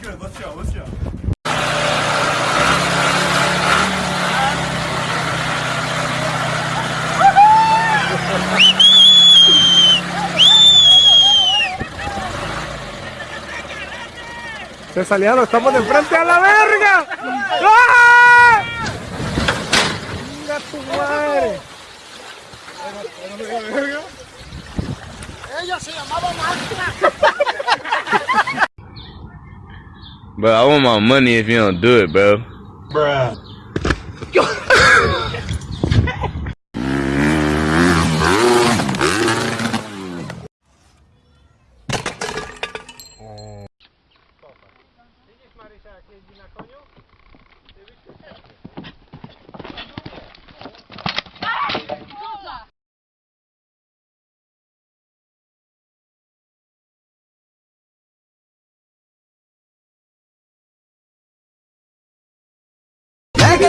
Good, let's go, let's go. Se salieron, estamos de frente a la verga. ¡Ah! ¡Venga tu madre! Ella se llamaba Marta. Bro, I want my money if you don't do it, bro. Bruh.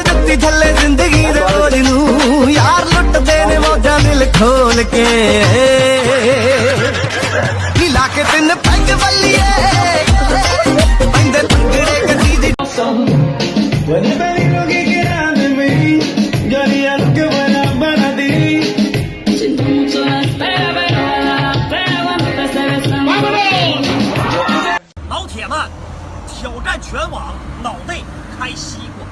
ਦਿੱਤੀ ਥੱਲੇ ਜ਼ਿੰਦਗੀ ਦੇ ਬੋਝ ਨੂੰ ਯਾਰ ਲੁੱਟਦੇ ਨੇ ਮੌਜਾਂ ਦਿਲ ਖੋਲ ਕੇ 全网，脑内开西瓜。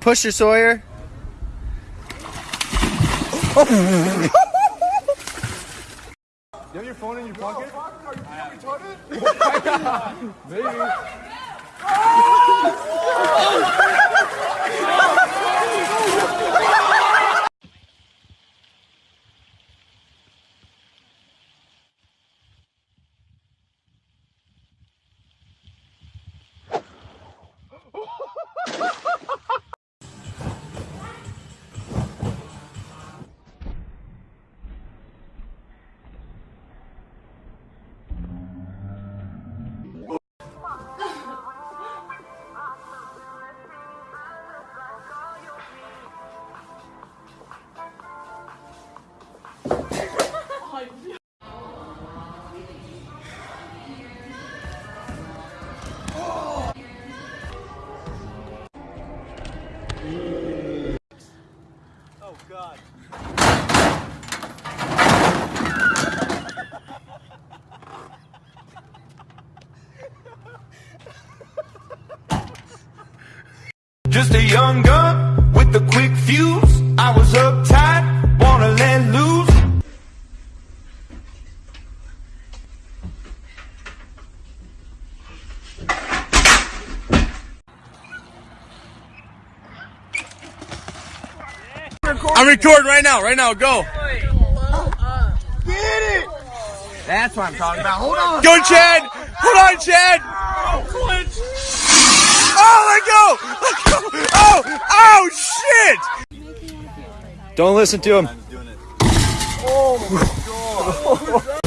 Pusher Sawyer. You have your phone in your pocket? Are you retarded? Maybe. Just a young gun with a quick fuse. I was uptight, I'm recording right now. Right now, go. Get it. That's what I'm talking about. Hold on. Go, Chad. Hold on, Chad. Oh, let go. Let go. Oh, oh, shit. Don't listen to him. Oh, my God.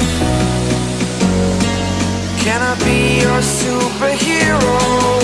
Can I be your superhero? Superhero.